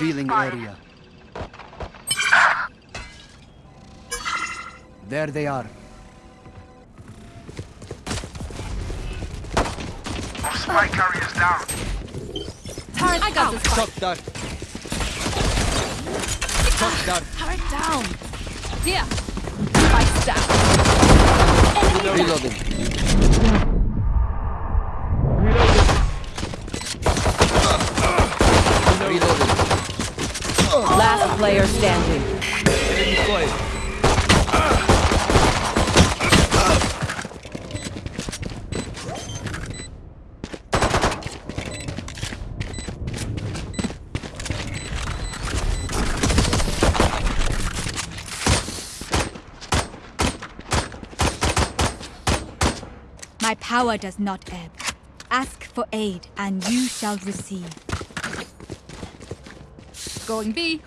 Revealing area. There they are. Our spike carrier's down. Turret I got this Shock dart. Shot ah, dart. Turret down. Here. Spike's down. Enemy Reloading. Reloading. Last player standing. My power does not ebb. Ask for aid, and you shall receive. Going B.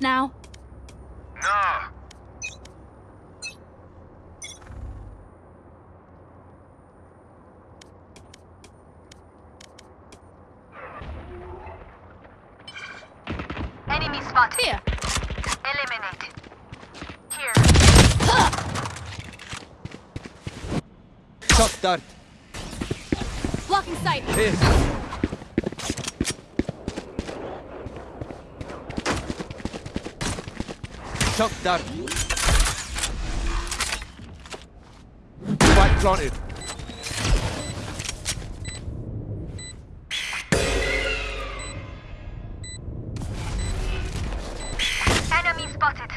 now. No. Enemy spotted. Here. Eliminated. Here. Shock dart. Blocking sight. Here. Shock dart. Spike planted. Enemy spotted.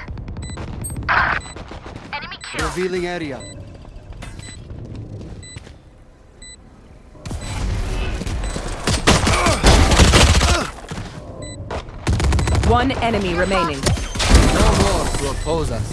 Enemy killed. Revealing area. One enemy remaining. To oppose us.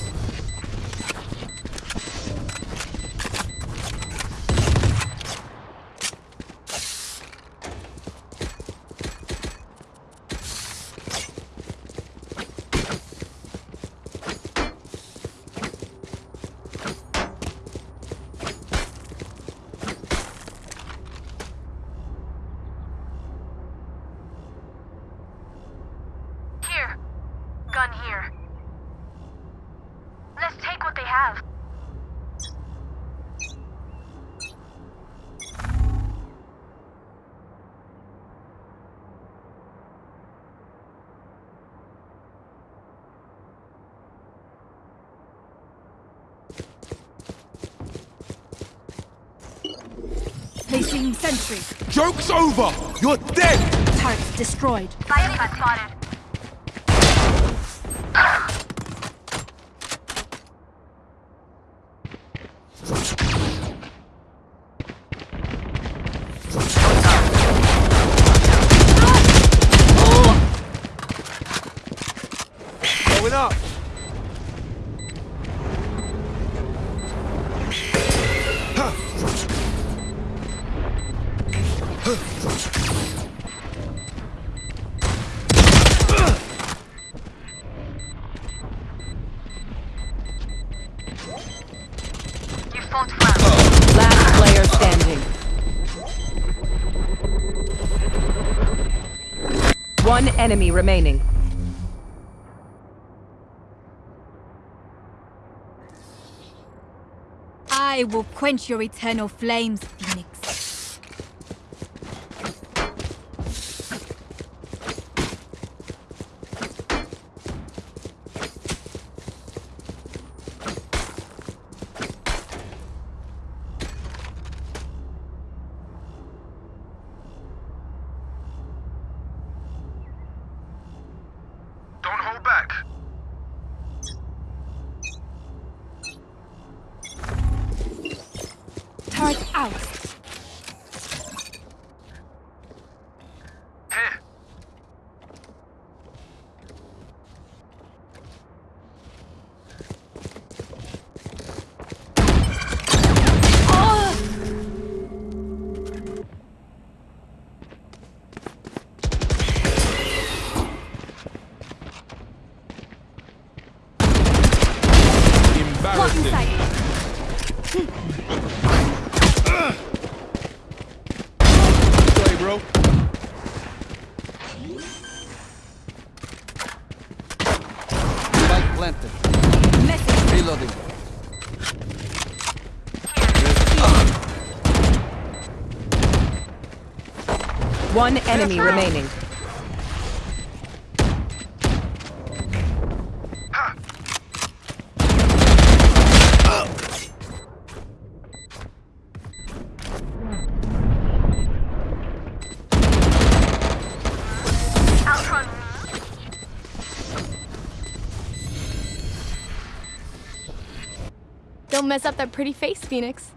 Here. Gun here. Let's take what they have. Placing sentry. Joke's over! You're dead! Turret destroyed. Enemy spotted. One enemy remaining. I will quench your eternal flames, Phoenix. Don't hold back. Turret out. One enemy remaining. Don't mess up that pretty face, Phoenix.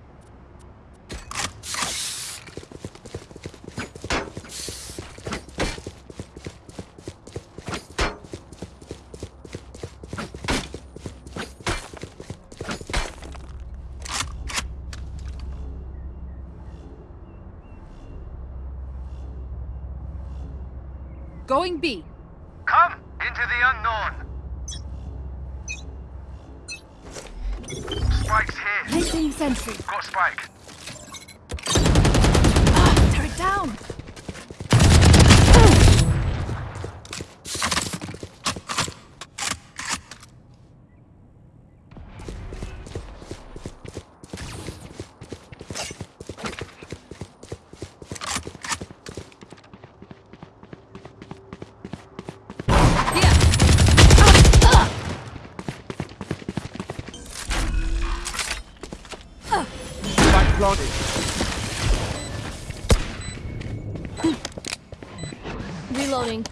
Going B. Come into the unknown. Spike's here. Placing sentry. Got Spike. Turret down. Spike planted. Reloading.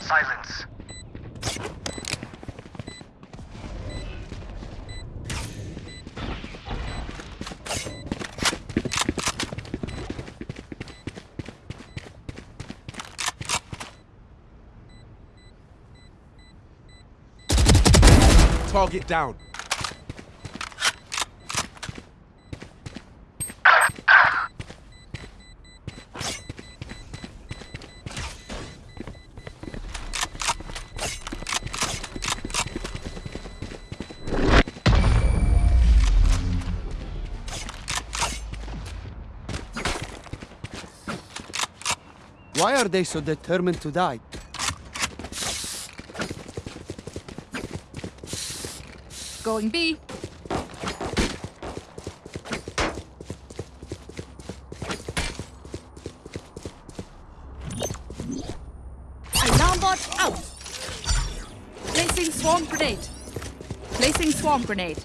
Silence. Target down. Are they so determined to die? Going B. Alarm bot out. Placing swarm grenade. Placing swarm grenade.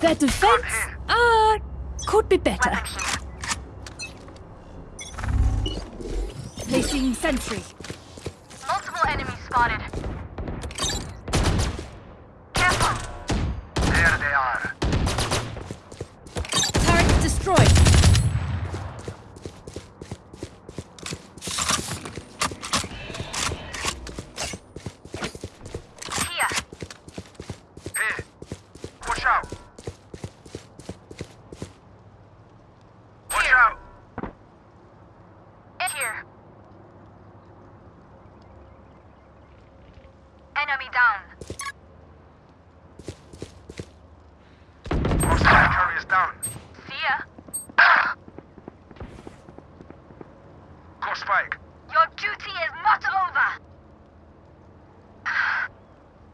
Their defense, uh, could be better. Placing sentry. Multiple enemies spotted. Careful. There they are. Turret destroyed. Here. Here. Watch out. Watch Here. out. Here. Enemy down. Our spike carrier's down. See ya. Got Spike. Your duty is not over.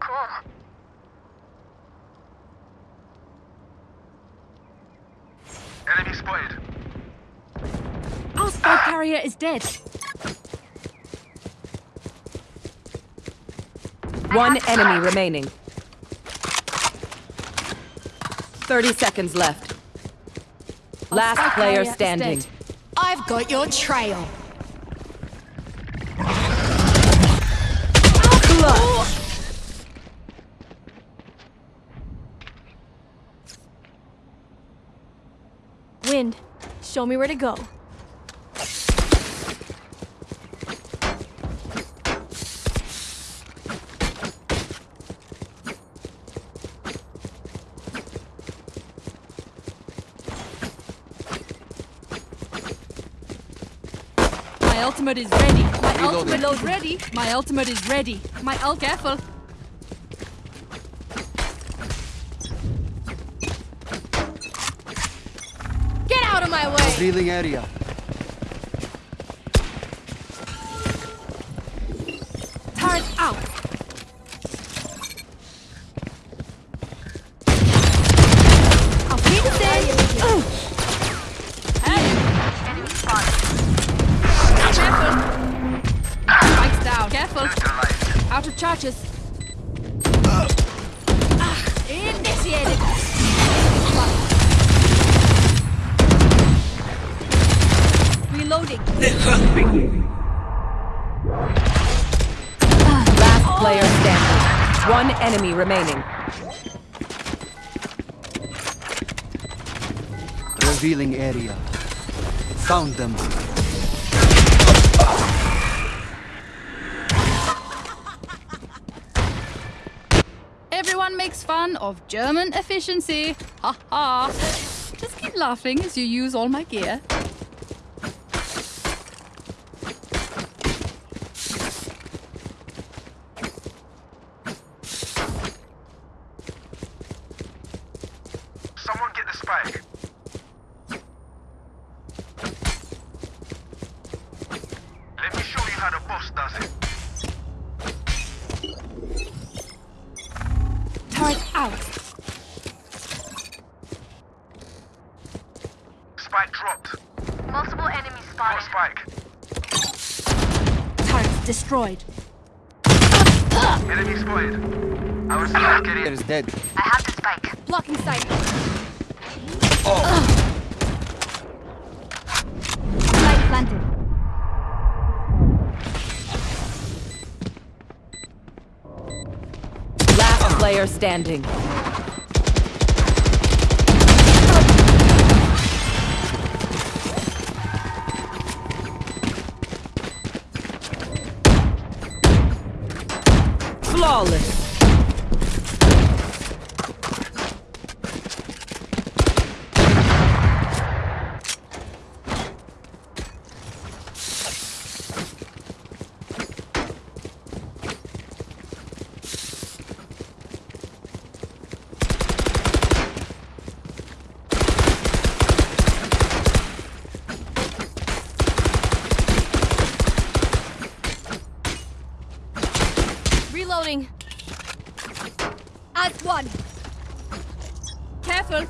cool. Enemy spotted. Our spike carrier is dead. One enemy remaining. 30 seconds left. Last player standing. I've got your trail. Wind. Show me where to go. My ultimate is ready. My Reloading. ultimate is ready. My ultimate is ready. My ult careful. Get out of my way! Revealing area. Revealing area. Found them. Everyone makes fun of German efficiency. Ha ha. Just keep laughing as you use all my gear. Spike. Blocking sight. Light planted. Last player standing. Flawless. Reloading. As one. Careful.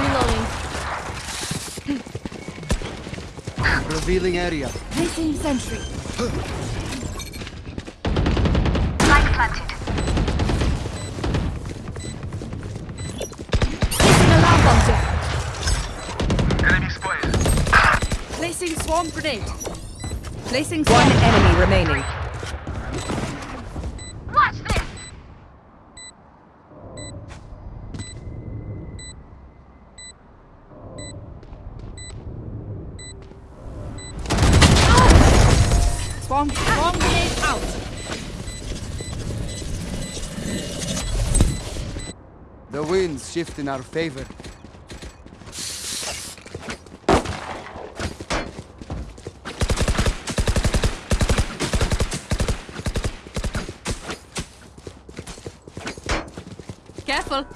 Reloading. Revealing area. Placing sentry. Spike planted. Placing alarm bot. Enemy spotted. Placing swarm grenade. Placing One enemy remaining. Watch this. Swarm. Swarm grenade out. The winds shift in our favor. Careful.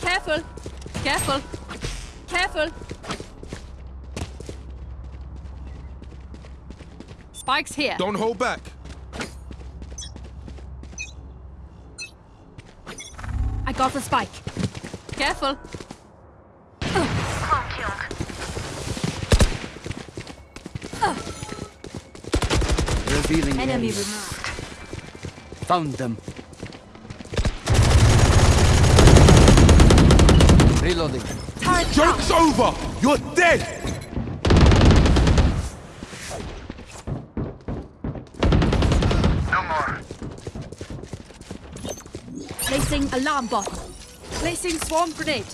Careful. Careful. Careful. Spikes here. Don't hold back. I got the spike. Careful. Revealing Enemy removed. Found them. Reloading. Turret Joke's over! You're dead! No more. Placing alarm bot. Placing swarm grenade.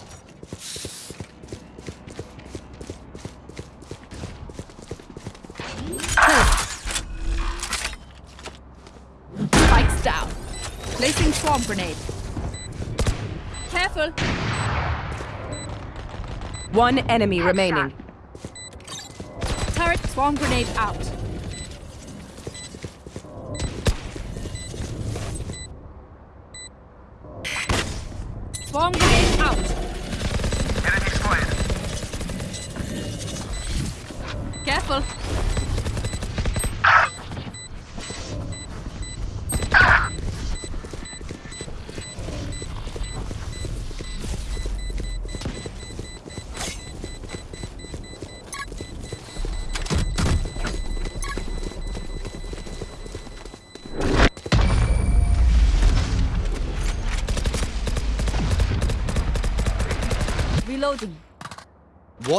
Spikes down. Placing swarm grenade. Careful. One enemy remaining. Turret swarm grenade out. Swarm grenade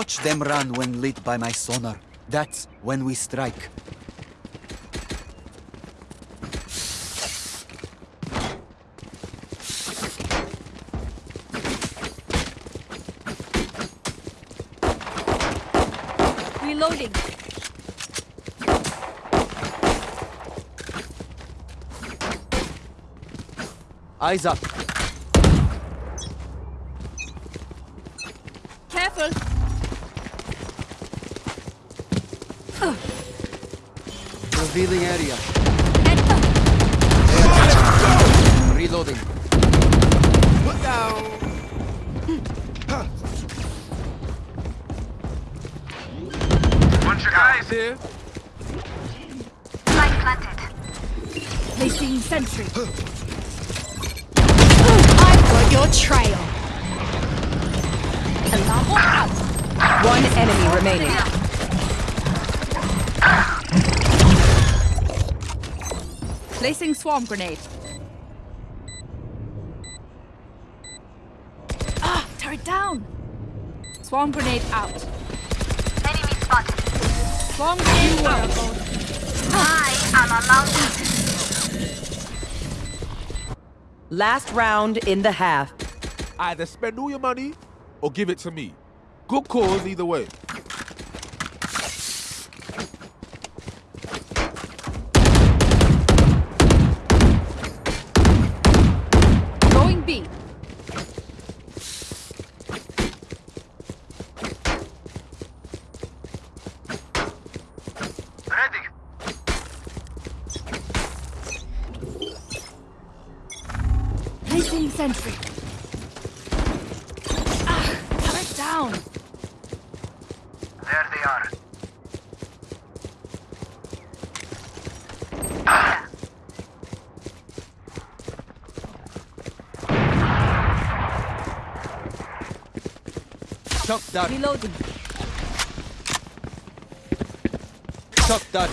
Watch them run when lit by my sonar. That's when we strike. Reloading. Eyes up. Careful. Revealing area. Reloading. Put down. Bunch of guys Here. Spike planted. Placing sentry. I've got your trail. Alarm bot out. One enemy remaining. Placing swarm grenade. Ah, turret down. Swarm grenade out. Enemy spotted. Swarm grenade out. I am a mountain. Last round in the half. Either spend all your money or give it to me. Good cause either way. Going B. ready. Placing sentry. Ah, turret down. There they are. Shock dart. Reloading. Shock dart.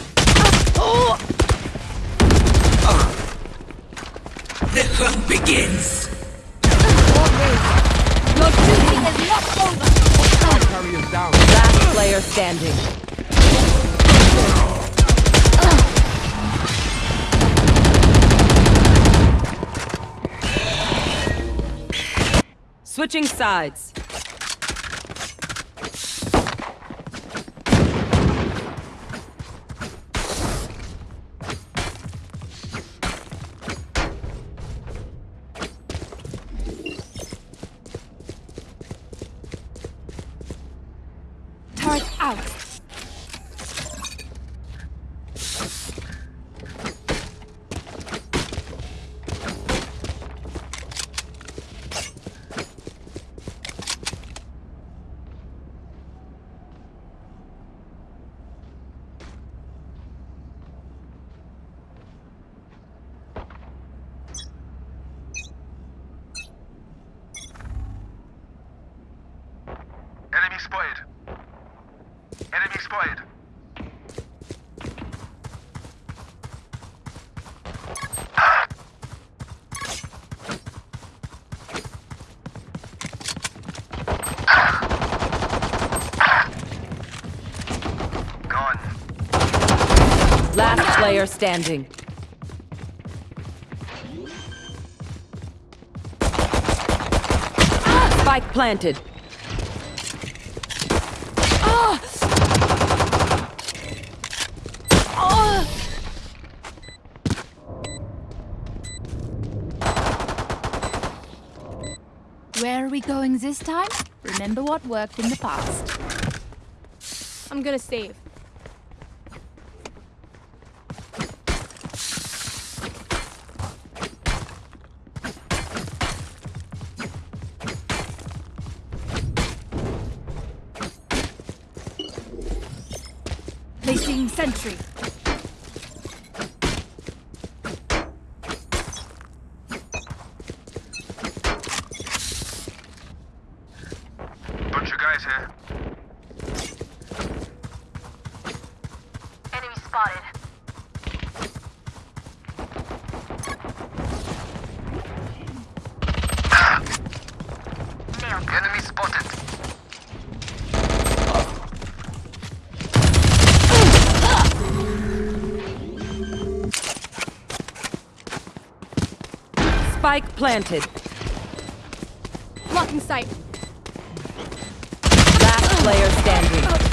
Your duty is not over. Carriers down. Last player standing. Switching sides. Player standing. Ah, spike planted. Ah. Ah. Where are we going this time? Remember what worked in the past. I'm gonna save. Spike planted. Blocking sight. Last player standing.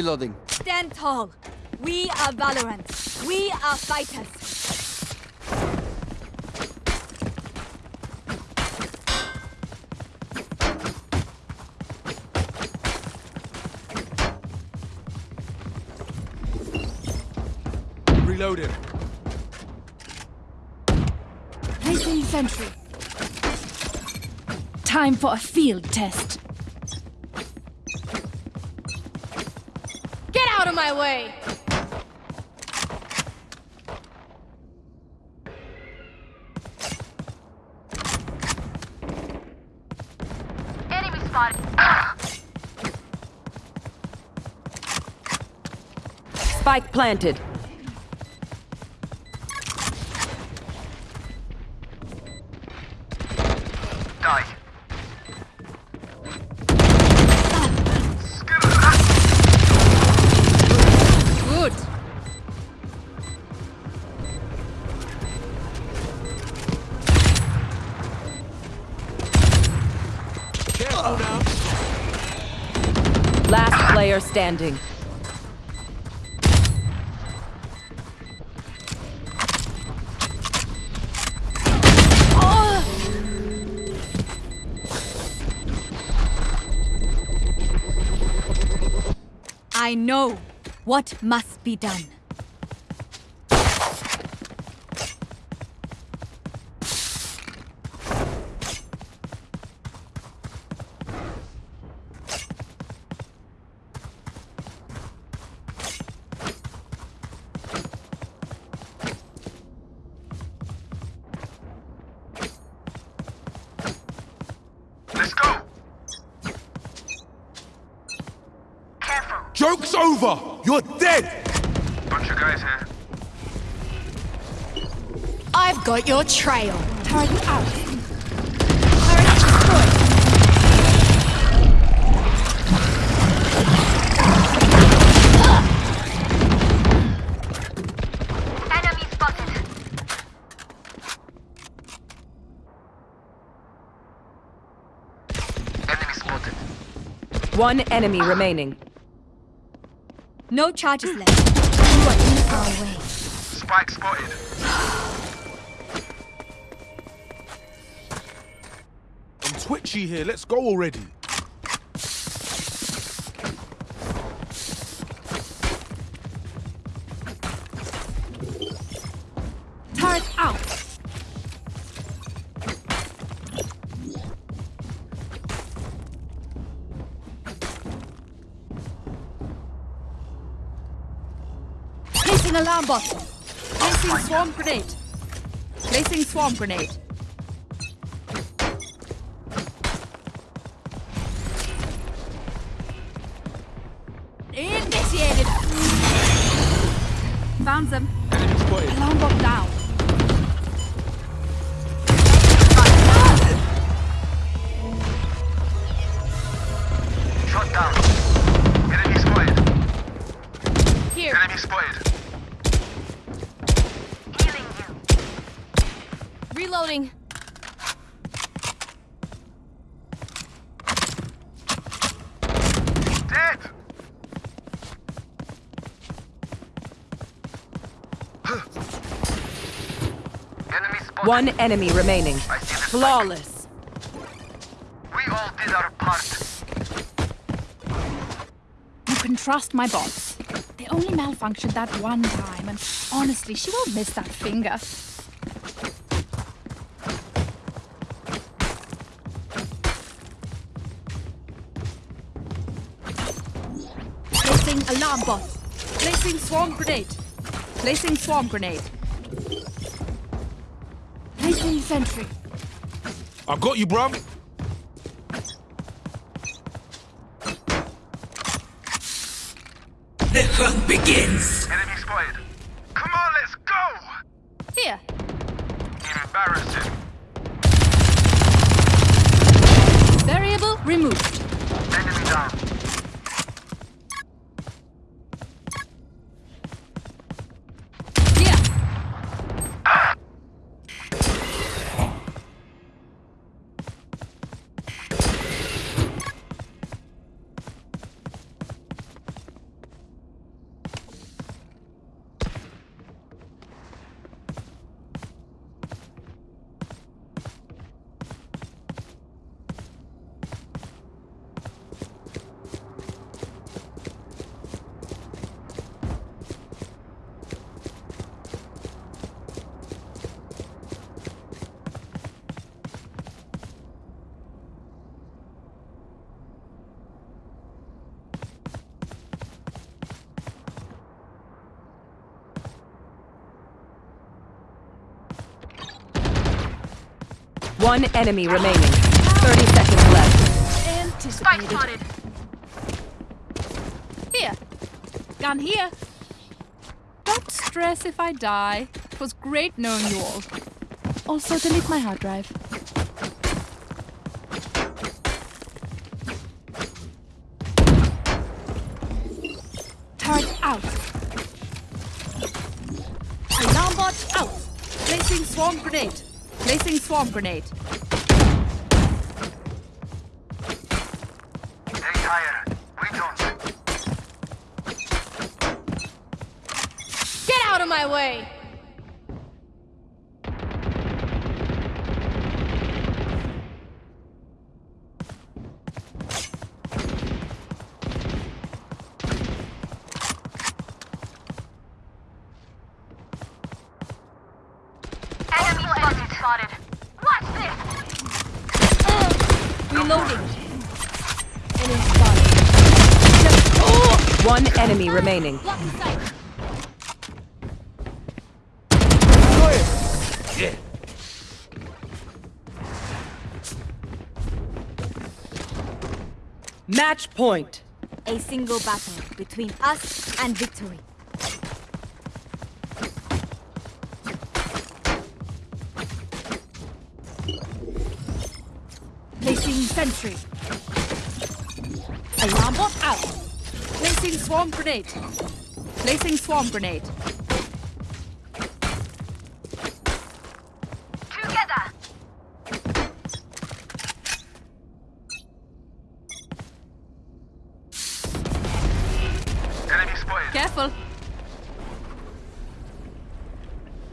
Reloading. Stand tall. We are Valorant. We are fighters. Reloading. Placing sentry. Time for a field test. Spike planted. Standing. I know what must be done. Joke's over. You're dead. Bunch of guys here. I've got your trail. Turret out. Turret destroyed. Enemy spotted. Enemy spotted. One enemy remaining. No charges left. You are in our way. Spike spotted. I'm twitchy here. Let's go already. Placing alarm bot. Placing swarm grenade. Placing swarm grenade. Found them. One enemy remaining. I see the spike. Flawless. We all did our part. You can trust my bots. They only malfunctioned that one time, and honestly, she won't miss that finger. Placing alarm bot. Placing swarm grenade. Placing swarm grenade. Placing sentry. I got you, bruv. Enemy spotted. Come on, let's go! Here, Embarrassing. variable removed. Enemy down. Here, One enemy remaining. 30 seconds left. Spike spotted. here. Gun here. Don't stress if I die. It was great knowing you all. Also, delete my hard drive. Turret out. Alarm bot out. Placing swarm grenade. Placing swarm grenade. They higher. We don't. Get out of my way! Enemy spotted. spotted. Watch this. Reloading. Enemy spotted. One enemy remaining. Block. Match point. A single battle between us and victory. Sentry. Alarm bot out. Placing swarm grenade. Placing swarm grenade. Together. Careful.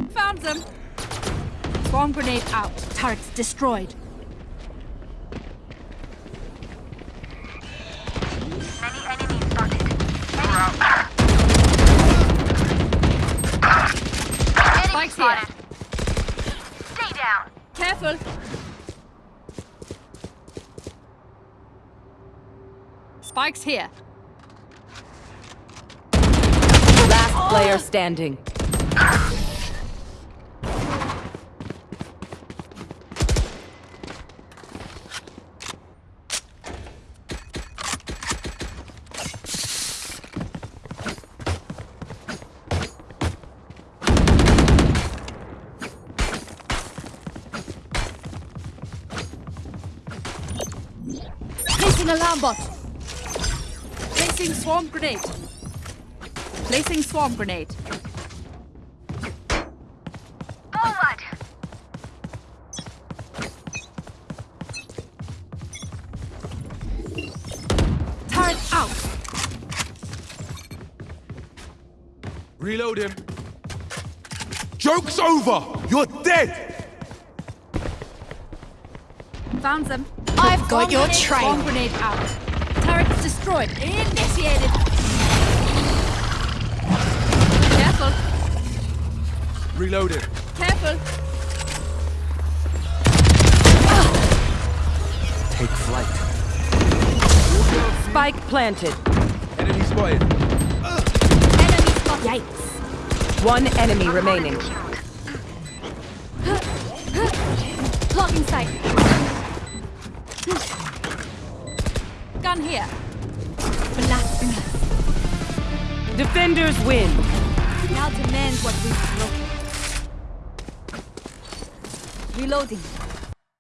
Found them. Swarm grenade out. Turrets destroyed. Many enemies spotted. We're out. Enemy Spike's here. spotted. Stay down. Careful. Spike's here. Last player standing. Placing alarm bot. Placing swarm grenade. Placing swarm grenade. Forward. Turret out. Reload him. Joke's over! You're dead! Found them. I've got your grenade, trail. Bomb grenade out. Turret destroyed. Initiated. Careful. Reloaded. Careful. Take flight. Spike planted. Enemy spotted. Enemy spotted. Yikes. One enemy remaining. Blocking sight. Gun here. Defenders win. Now demand what we've broken. Reloading.